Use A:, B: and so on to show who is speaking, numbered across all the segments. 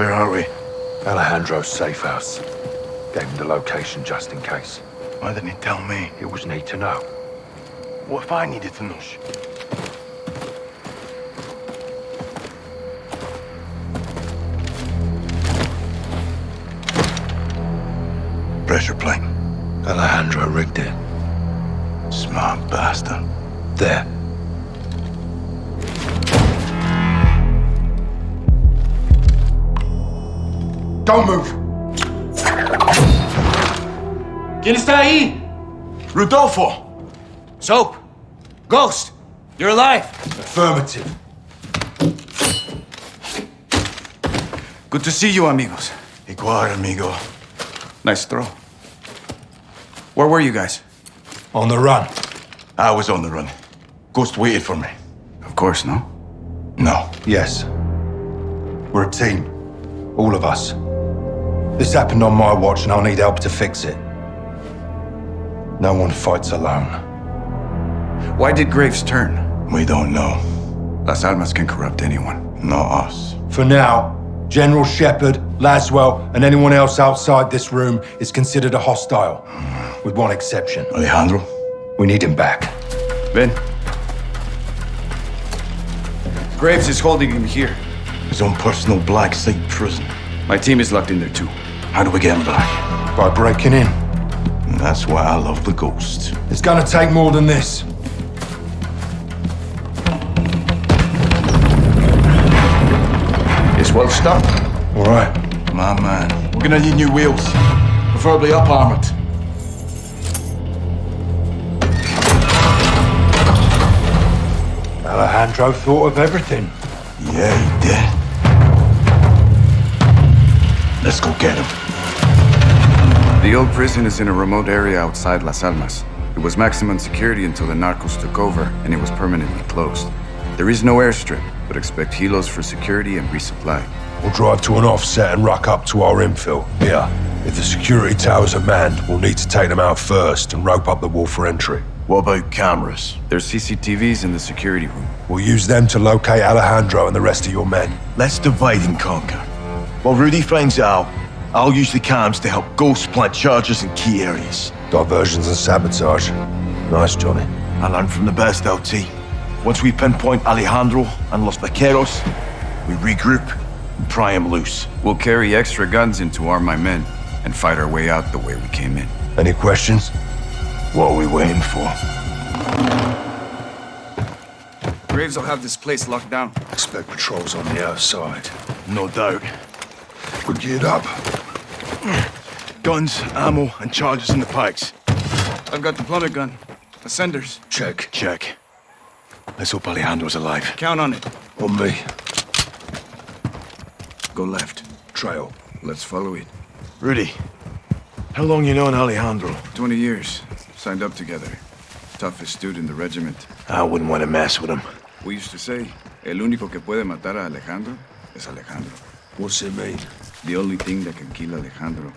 A: Where are we?
B: Alejandro's safe house. Gave him the location just in case.
A: Why didn't he tell me?
B: It was need to know.
A: What if I needed to know? Pressure plane.
B: Alejandro rigged it.
A: Smart bastard.
B: There. Don't move!
C: ¿Quién está ahí?
A: Rodolfo!
C: Soap. Ghost. You're alive.
B: Affirmative.
C: Good to see you, amigos.
A: Igual, amigo.
C: Nice throw. Where were you guys?
B: On the run.
A: I was on the run. Ghost waited for me.
C: Of course, no?
A: No.
B: Yes. We're a team. All of us. This happened on my watch and I'll need help to fix it. No one fights alone.
C: Why did Graves turn?
A: We don't know.
C: Las Almas can corrupt anyone.
A: Not us.
B: For now, General Shepherd, Laswell, and anyone else outside this room is considered a hostile. With one exception.
A: Alejandro?
B: We need him back.
C: Ben. Graves is holding him here.
A: His own personal black site prison.
C: My team is locked in there too.
A: How do we get him back?
B: By breaking in.
A: And that's why I love the Ghost.
B: It's gonna take more than this.
C: It's well stuck.
B: All right.
A: My man. We're gonna need new wheels. Preferably up armored.
B: Alejandro thought of everything.
A: Yeah, he did. Let's go get him.
D: The old prison is in a remote area outside Las Almas. It was maximum security until the narcos took over, and it was permanently closed. There is no airstrip, but expect helos for security and resupply.
B: We'll drive to an offset and ruck up to our infill. Here. If the security towers are manned, we'll need to take them out first and rope up the wall for entry.
A: What about cameras?
D: There's CCTVs in the security room.
B: We'll use them to locate Alejandro and the rest of your men.
A: Let's divide and conquer. While Rudy finds Al, I'll use the cams to help Ghost plant charges in key areas.
B: Diversions and sabotage. Nice, Johnny.
A: I learned from the best, LT. Once we pinpoint Alejandro and Los Vaqueros, we regroup and pry him loose.
D: We'll carry extra guns in to arm my men and fight our way out the way we came in.
B: Any questions?
A: What are we waiting for?
D: Graves will have this place locked down.
B: Expect patrols on the outside.
A: No doubt.
B: We're geared up.
A: Guns, ammo, and charges in the pikes.
D: I've got the plummet gun. Ascenders.
B: Check.
A: Check. Let's hope Alejandro's alive.
D: Count on it.
B: On me.
D: Go left.
B: Trail.
D: Let's follow it.
A: Rudy, how long you known Alejandro?
D: 20 years. Signed up together. Toughest dude in the regiment.
A: I wouldn't want to mess with him.
D: We used to say, el único que puede matar a Alejandro es Alejandro.
B: What's it mean?
D: The only thing that can kill Alejandro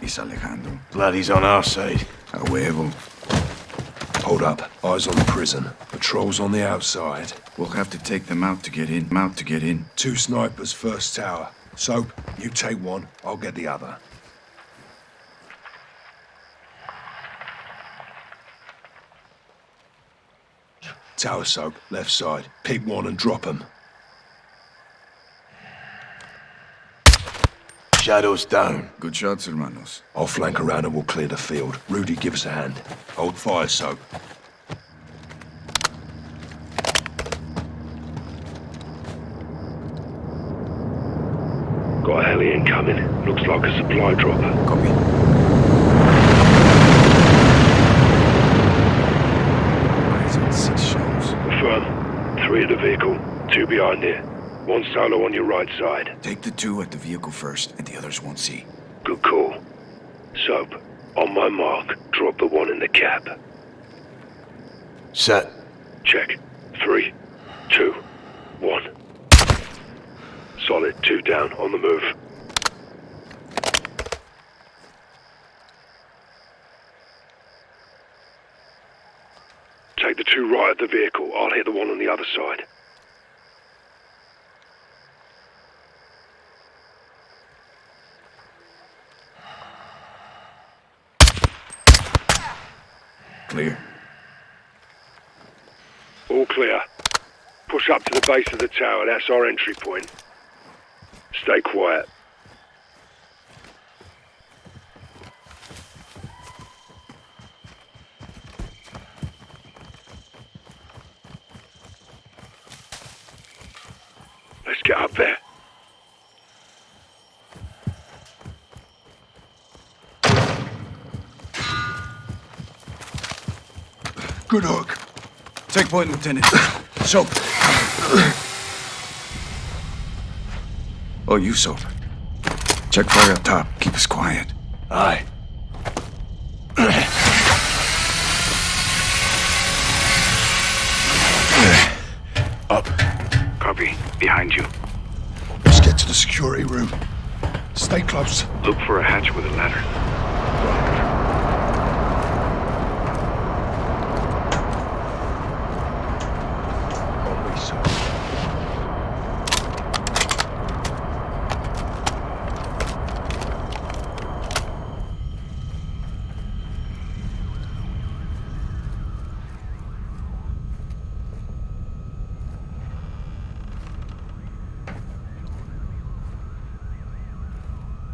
D: is Alejandro.
A: Glad he's on our side.
D: A huevo.
B: Hold up. Eyes on the prison. Patrols on the outside.
D: We'll have to take them out to get in. Out to get in.
B: Two snipers, first tower. Soap, you take one, I'll get the other. Tower soap, left side. Pick one and drop them.
A: Shadows down.
D: Good shots, hermanos.
B: I'll flank around and we'll clear the field. Rudy, give us a hand. Hold fire, soap.
E: Got a heli incoming. Looks like a supply drop.
D: Copy. Eyes on six shells.
E: Affirm. Three at the vehicle. Two behind it. One solo on your right side.
D: Take the two at the vehicle first, and the others won't see.
E: Good call. Soap. On my mark, drop the one in the cab.
A: Set.
E: Check. Three, two, one. Solid. Two down. On the move. Take the two right at the vehicle. I'll hit the one on the other side.
D: clear.
E: All clear. Up to the base of the tower. That's our entry point. Stay quiet. Let's get up there.
A: Good hook.
D: Take point, Lieutenant. Soap. Oh, you, Soap. Check fire up top. Keep us quiet.
A: Aye. Up.
E: Copy. Behind you.
A: Let's get to the security room. Stay close.
E: Look for a hatch with a ladder.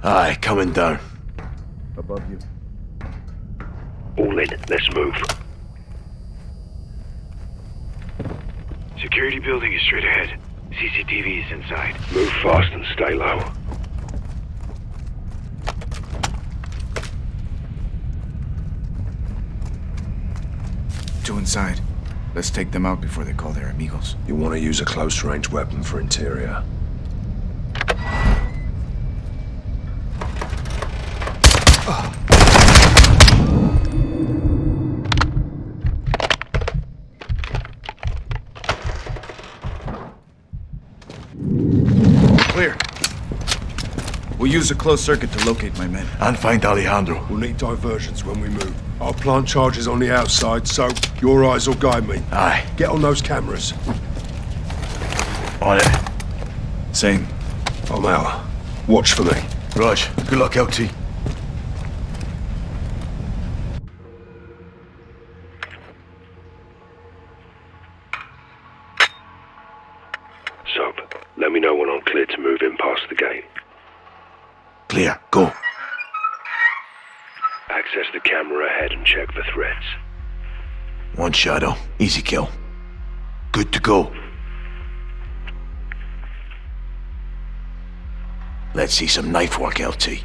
A: Aye, coming down.
D: Above you.
E: All in. Let's move.
F: Security building is straight ahead. CCTV is inside.
E: Move fast and stay low.
D: Two inside. Let's take them out before they call their amigos.
G: You want to use a close-range weapon for interior.
D: Clear. We'll use a closed circuit to locate my men.
A: And find Alejandro.
G: We'll need diversions when we move. I'll plant charges on the outside, so your eyes will guide me.
A: Aye.
G: Get on those cameras.
A: On it.
D: Same.
G: I'm out. Watch for me.
A: Raj, good luck, LT. shadow. Easy kill. Good to go. Let's see some knife work, LT.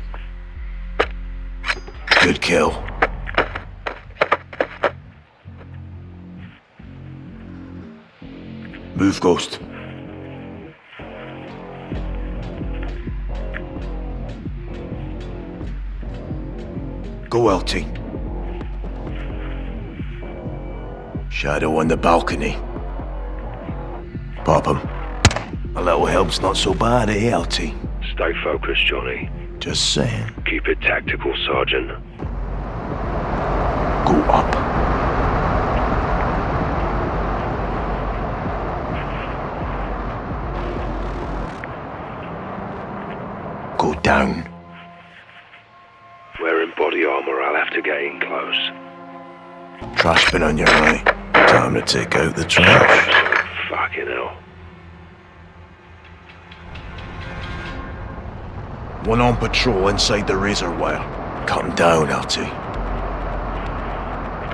A: Good kill. Move, Ghost. Go, LT. Shadow on the balcony. Pop him. A little help's not so bad, eh, LT?
E: Stay focused, Johnny.
A: Just saying.
E: Keep it tactical, Sergeant.
A: Go up. Go down.
E: Wearing body armor, I'll have to get in close.
A: Trash bin on your right. Time to take out the trash.
E: Fucking hell.
A: One on patrol inside the razor wire. Cut him down, LT.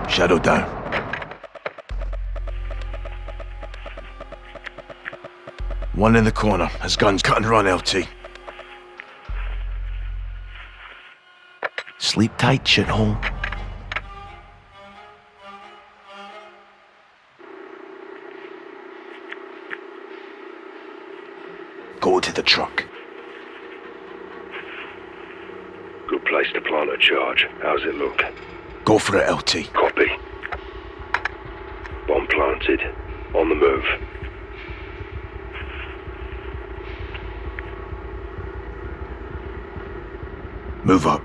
A: Shadow down. One in the corner. His gun's cut and run, LT. Sleep tight, shithole. Go to the truck.
E: Good place to plant a charge. How's it look?
A: Go for it, LT.
E: Copy. Bomb planted. On the move.
A: Move up.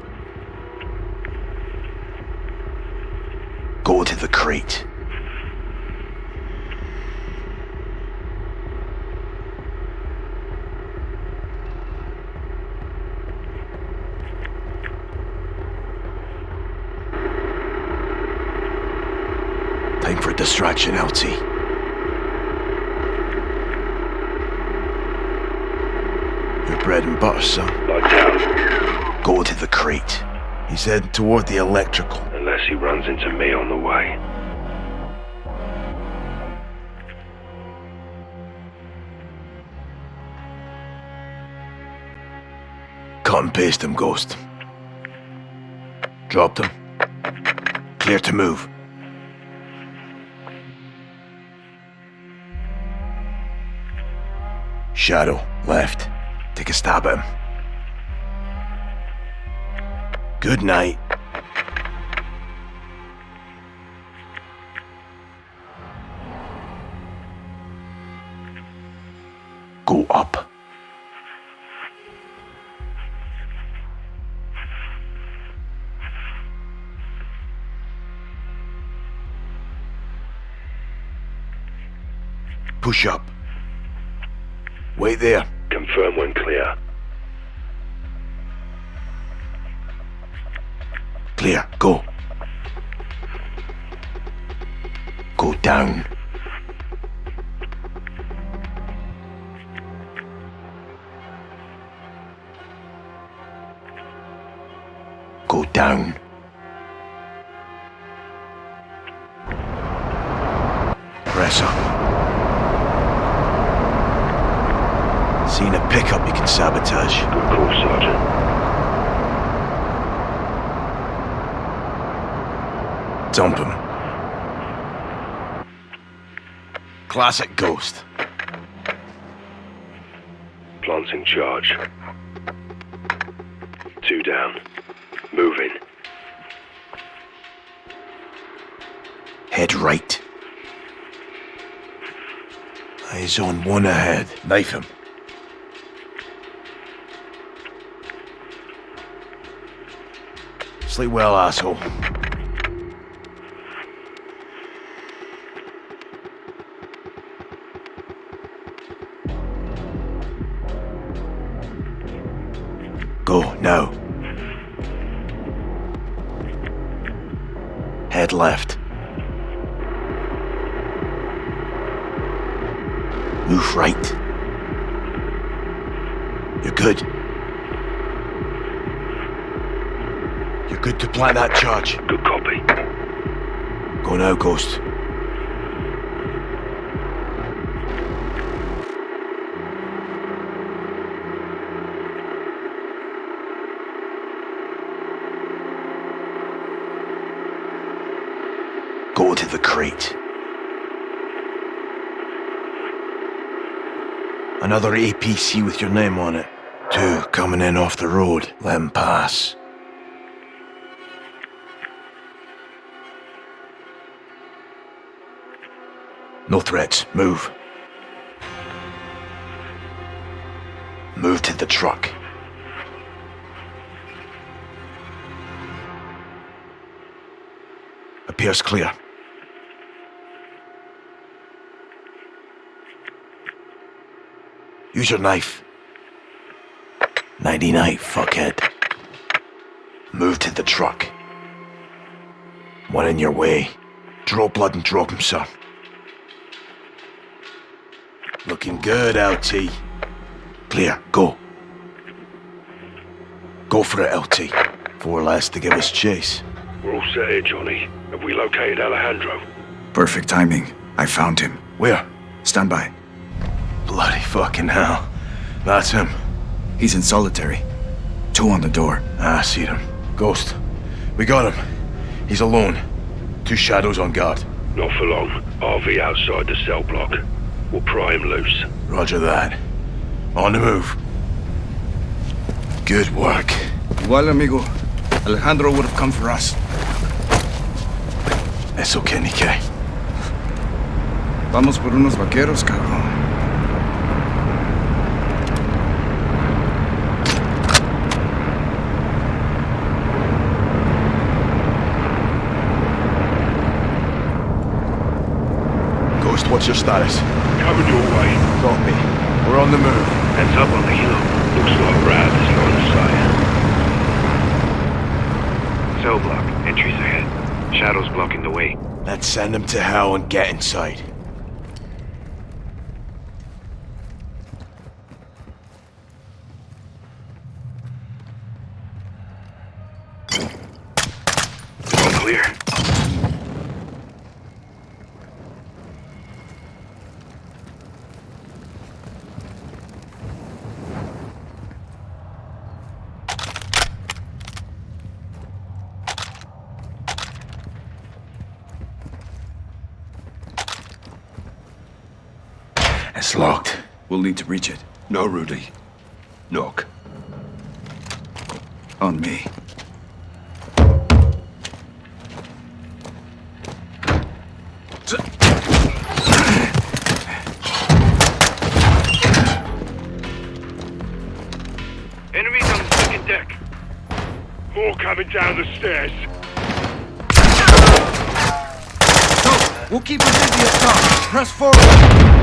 A: Go to the crate. Distraction, LT. Your bread and butter, son.
E: Down,
A: Go to the crate. He's heading toward the electrical.
E: unless he runs into me on the way.
A: Cut and paste him, Ghost. Dropped him. Clear to move. Shadow, left. Take a stab at him. Good night. Go up. Push up. Wait there.
E: Confirm when clear.
A: Clear. Go. Go down. Go down. Seen a pickup you can sabotage.
E: Good call, Sergeant.
A: Dump him. Classic ghost.
E: Planting charge. Two down. Moving.
A: Head right. Eyes on one ahead. Knife him. Sleep well, asshole. Plant that charge.
E: Good copy.
A: Go now, Ghost. Go to the crate. Another APC with your name on it. Two coming in off the road. Let 'em pass. No threats. Move. Move to the truck. Appears clear. Use your knife. Nighty night, fuckhead. Move to the truck. One in your way. Draw blood and drop him, sir. Looking good, LT. Clear, go. Go for it, LT. Four less to give us chase.
E: We're all set here, Johnny. Have we located Alejandro?
D: Perfect timing. I found him.
A: Where?
D: Stand by.
A: Bloody fucking hell. That's him.
D: He's in solitary. Two on the door.
A: Ah, I see him. Ghost. We got him. He's alone. Two shadows on guard.
E: Not for long. RV outside the cell block. We'll pry him loose.
A: Roger that. On the move. Good work.
D: Igual, amigo. Alejandro would have come for us.
A: Eso que ni qué.
D: Vamos por unos vaqueros, cabrón.
A: Ghost, what's your status?
E: Coming your way.
A: Copy. We're on the move.
F: Heads up on the hill.
E: Looks like Rab is line of sight.
F: Cell block. Entries ahead.
H: Shadow's blocking the way.
A: Let's send them to hell and get inside.
H: All clear.
A: It's locked. We'll need to reach it.
B: No, Rudy. Knock.
I: On me.
E: Enemies on the second deck. More coming down the stairs.
D: We'll keep him busy up top. Press forward.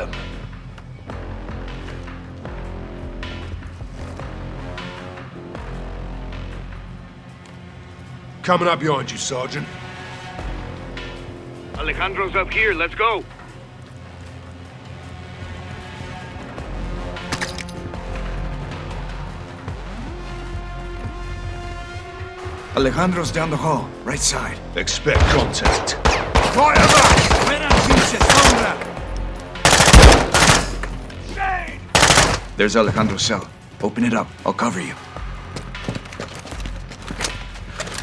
B: Slide. Coming up behind you, Sergeant.
H: Alejandro's up here. Let's go.
D: Alejandro's down the hall, right side.
B: Expect contact.
D: Fire back!
I: There's Alejandro's cell. Open it up. I'll cover you.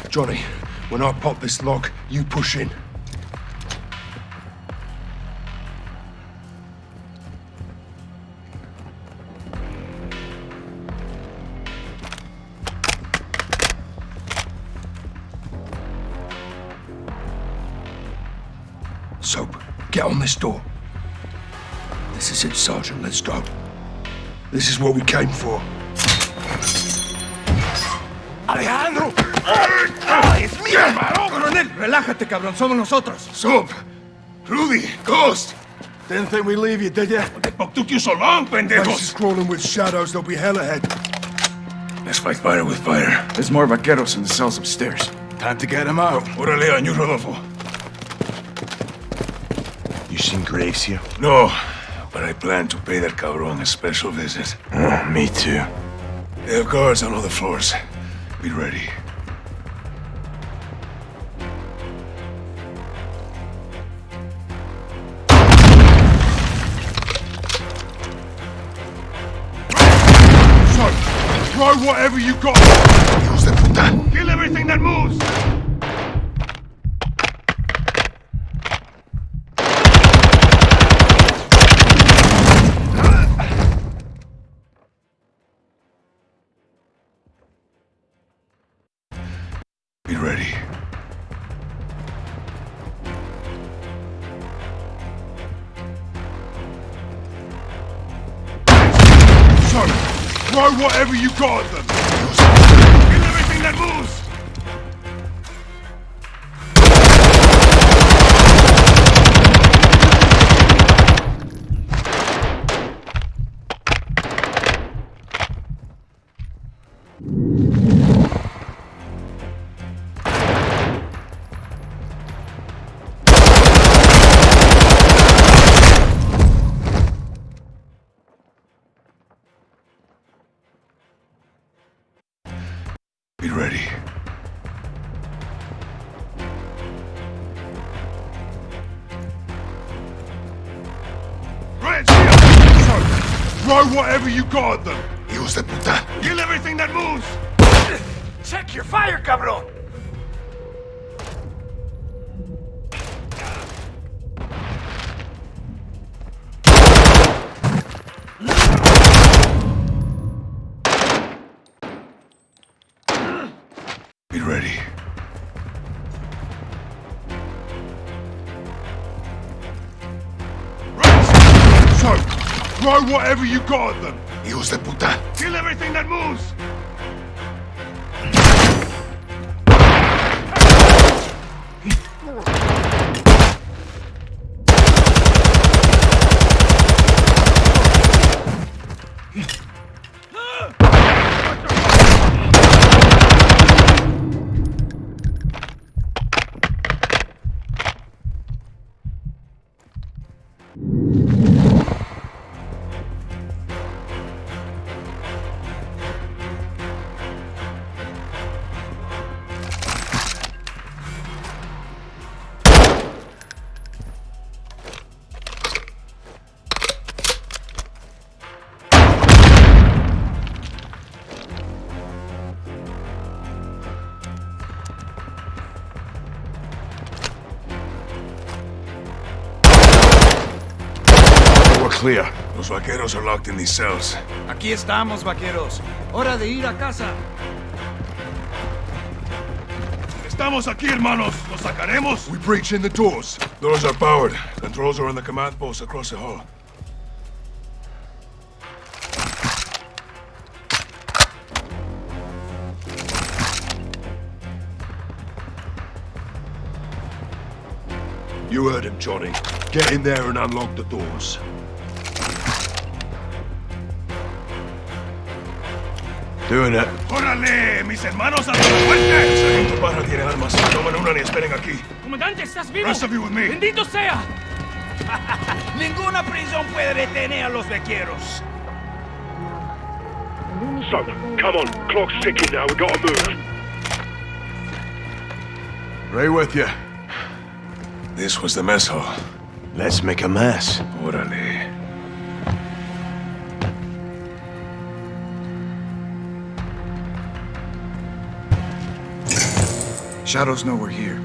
B: Johnny, when I pop this lock, you push in. Soap, get on this door. This is it, Sergeant. Let's go. This is what we came for.
D: ¡Alejandro! ¡Ah, ¡Es mío, hermano! Coronel, relájate, cabrón. Somos nosotros.
B: Soap! Rudy! Ghost!
A: Didn't think we'd leave you, did you?
B: What the fuck took you so long, Place is crawling with shadows. There'll be hell ahead. Let's fight fire with fire.
I: There's more vaqueros in the cells upstairs.
A: Time to get him out.
B: Órale, on you, Rodolfo.
A: You seen Graves here?
B: No, but I plan to pay that cabron a special visit.
A: Oh, me too.
B: They have guards on all the floors. Be ready. So, throw whatever you got. Hijos de puta. Kill everything that moves. Whatever you got them! Use the puta.
C: Kill everything that moves!
G: Check your fire, cabrón!
C: Be ready. Throw whatever you got at them!
B: Hijos de puta.
C: Kill everything that moves! Los vaqueros are locked in these cells.
G: Aquí estamos, vaqueros. Hora de ir a casa.
C: Estamos aquí, hermanos. ¿Los sacaremos? We breach in the doors. Doors are powered. Controls are on the command post across the hall. You heard him, Johnny. Get in there and unlock the doors.
A: Doing it.
C: ¡Órale! ¡Mis hermanos a la fuerte! Esa gente baja tiene armas. Tomen una y esperen aquí.
J: Comandante, ¿estás vivo?
C: Rest of you with me.
J: ¡Bendito sea!
G: Ninguna prisión puede detener a los vaqueros.
E: So, come on. Clock's ticking now. We gotta move.
A: Right with you.
C: This was the mess hall.
A: Let's make a mess.
C: Órale.
D: Shadows know we're here.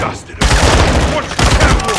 C: Dusted him. Watch the camera!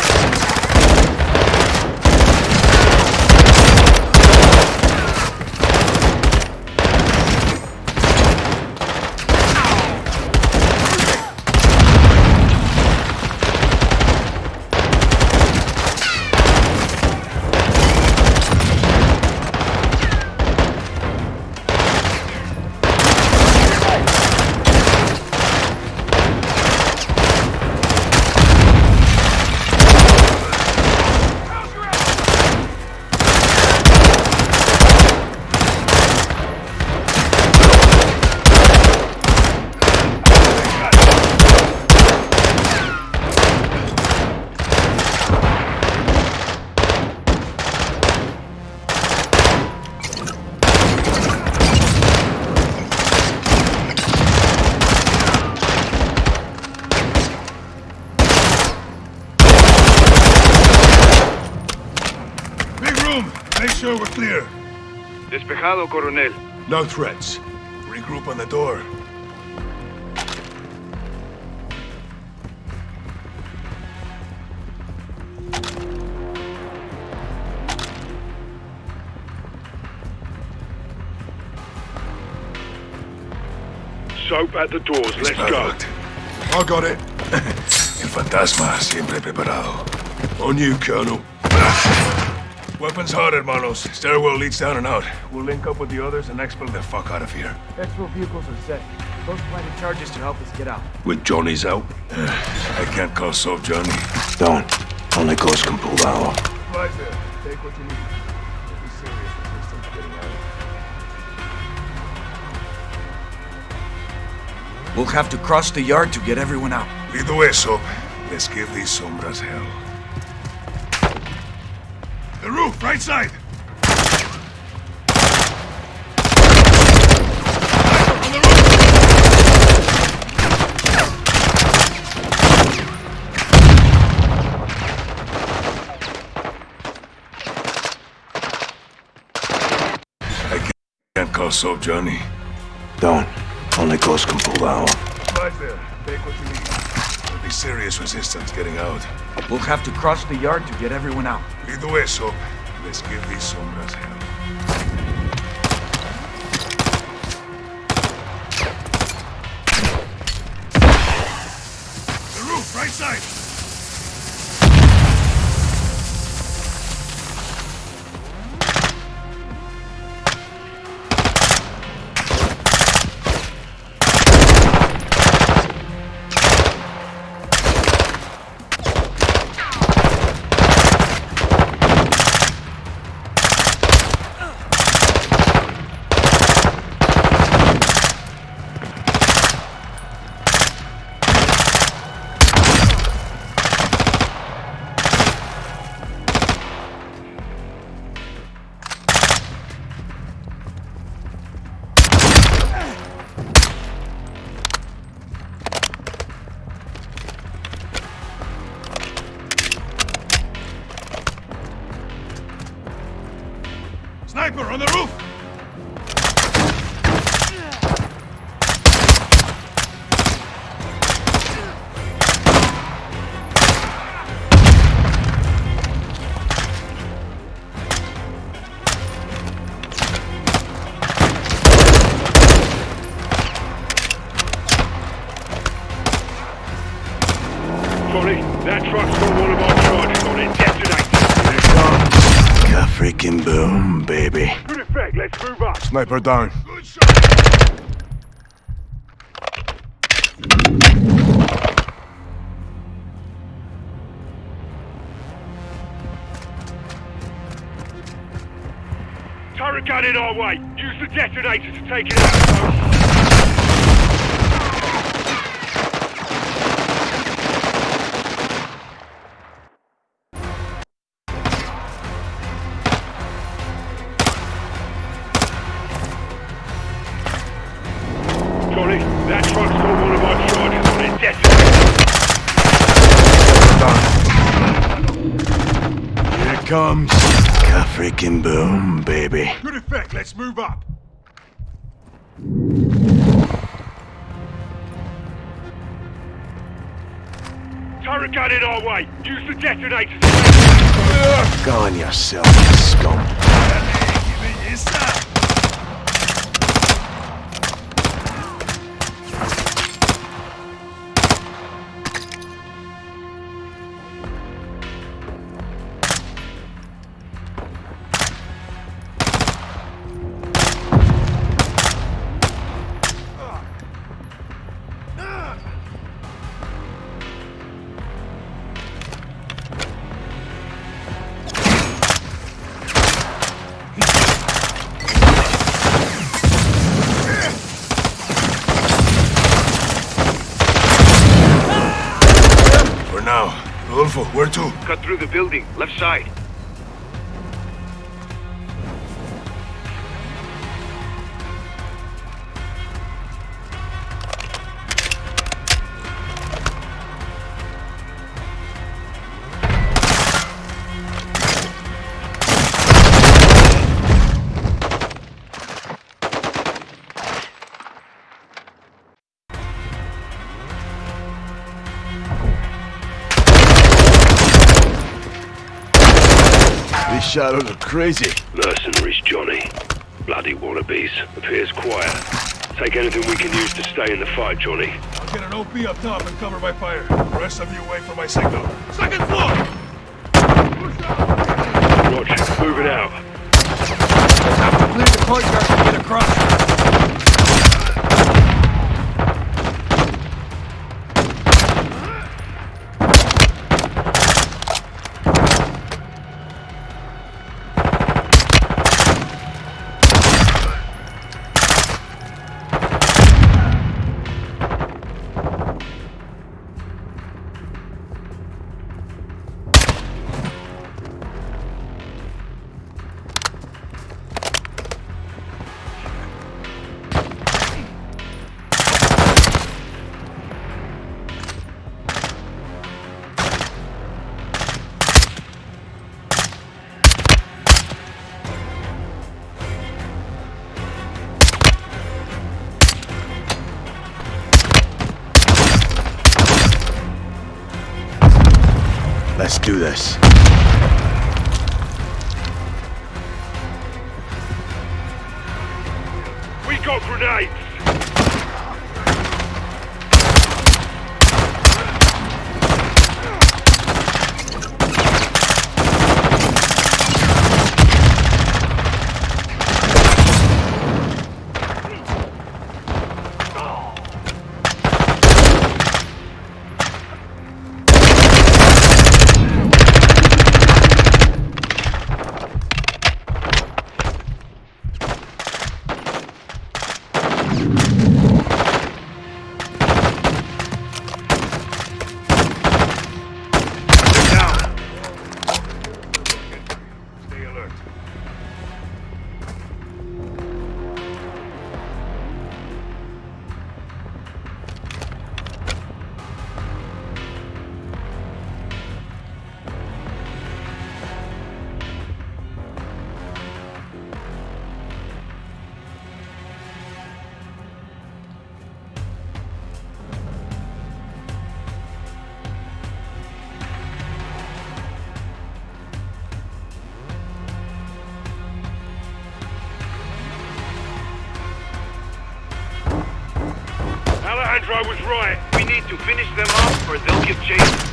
C: Big room. Make sure we're clear.
F: Despejado, coronel.
C: No threats. Regroup on the door.
E: Soap at the doors. Let's go.
C: I got it. El fantasma siempre preparado. On you, Colonel. Weapons hot, hermanos. Stairwell leads down and out. We'll link up with the others and exfil the fuck out of here.
J: Exfil vehicles are set. Those planted charges to help us get out.
C: With Johnny's help? I can't call soap Johnny.
A: Don't. Only Ghost can pull that off.
C: Supplies there. Take what you need. Don't be serious. Resistance getting out.
G: We'll have to cross the yard to get everyone out.
C: Lead the way, Soap. Let's give these sombras hell. The roof, right side! On the roof! I can't call Soap Johnny.
A: Don't. Only Ghost can pull that off.
C: Right there. Take what you need. There'll be serious resistance getting out.
G: We'll have to cross the yard to get everyone out.
C: The way, Soap. Let's give these sombras hell. The roof, right side! Sniper down.
E: Turret gun in our way. Use the detonator to take it out.
A: Ka boom, baby.
C: Good effect. Let's move up.
E: Turret gun in our way. Use the detonator to take it out.
A: Go on yourself, you scum.
C: For
A: shadows are crazy.
E: Mercenaries, Johnny. Bloody wannabes. Appears quiet. Take anything we can use to stay in the fight, Johnny.
C: I'll get an OP up top and cover my fire. The rest of you wait for my signal. Second floor!
E: Roger. Moving out.
G: Have to clear the courtyard to get across.
A: Let's do this.
E: Alejandro was right.
D: We need to finish them off or they'll give chase.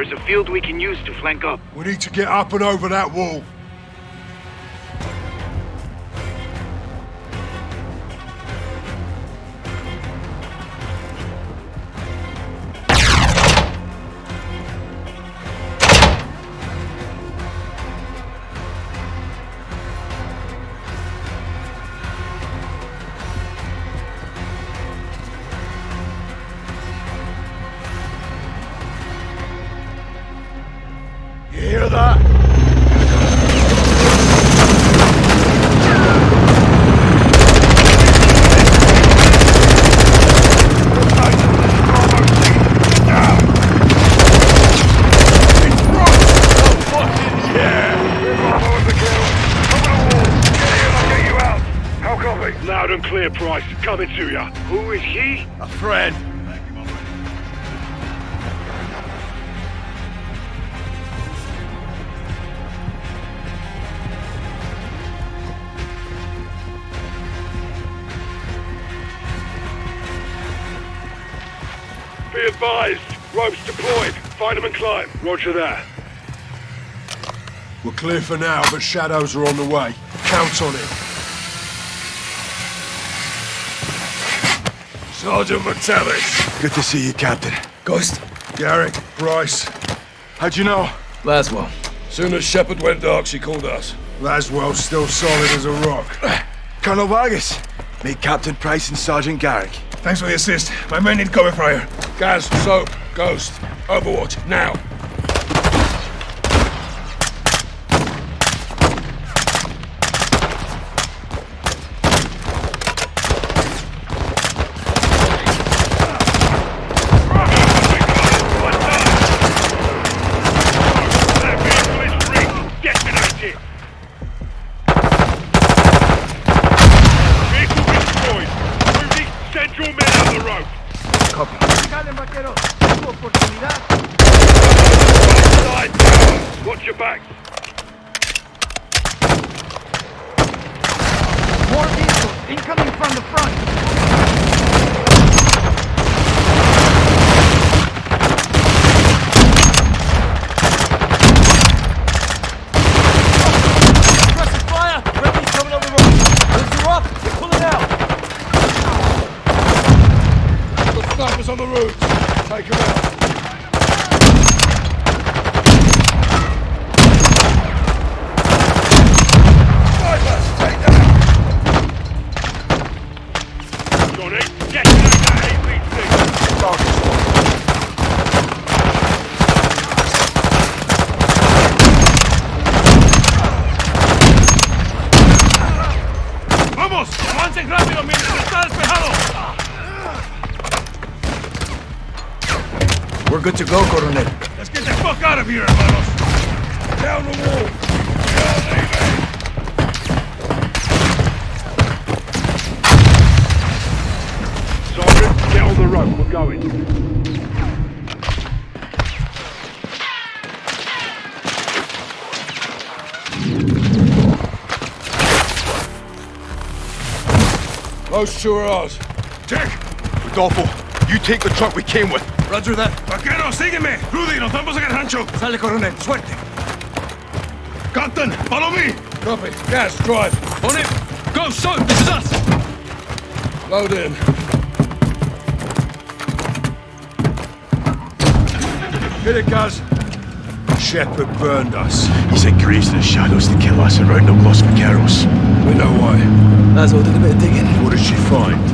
D: There's a field we can use to flank up.
B: We need to get up and over that wall.
E: Clear, Price. Coming to ya. Who is he?
A: A friend.
E: Be advised. Ropes deployed. Find them and climb. Roger that.
B: We're clear for now, but shadows are on the way. Count on it.
E: Sergeant Metellus.
A: Good to see you, Captain.
K: Ghost?
B: Garrick, Bryce.
A: How'd you know?
K: Laswell.
B: Soon as Shepherd went dark, she called us. Laswell's still solid as a rock.
A: Colonel Vargas. Meet Captain Price and Sergeant Garrick.
B: Thanks for the assist. My men need cover fire. Gaz, Soap, Ghost. Overwatch, now.
E: That vehicle is rigged. Detonate it. Vehicle destroyed. Move these central men out the road.
L: Dale, vaquero. Tu oportunidad.
E: Side tower. Watch your back.
L: More vehicles incoming from the front.
C: the roofs. Take them out. Snipers, take them
E: Johnny, get that APC.
C: Target's
F: ¡Vamos! ¡Avancen rápido mientras está despejado!
G: We're good to go, Coronel.
C: Let's get the fuck out of here, hermanos. Down the wall.
E: Sergeant, get on the road. We're going.
C: Those two are ours. Dick!
A: Rodolfo, you take the truck we came with.
G: Roger that.
C: Vaquero, sígueme. Rudy, nos vamos a el rancho.
G: Sale, Coronel. Suerte.
C: Captain, follow me. Copy. Gaz, drive.
F: On it! Go, so! This is us!
C: Load in. Hit it, guys. Shepherd burned us.
A: He sent Graves to the shadows to kill us around the Los Vaqueros.
C: We know why.
G: Lazo did a bit of digging.
C: What did she find? Truth.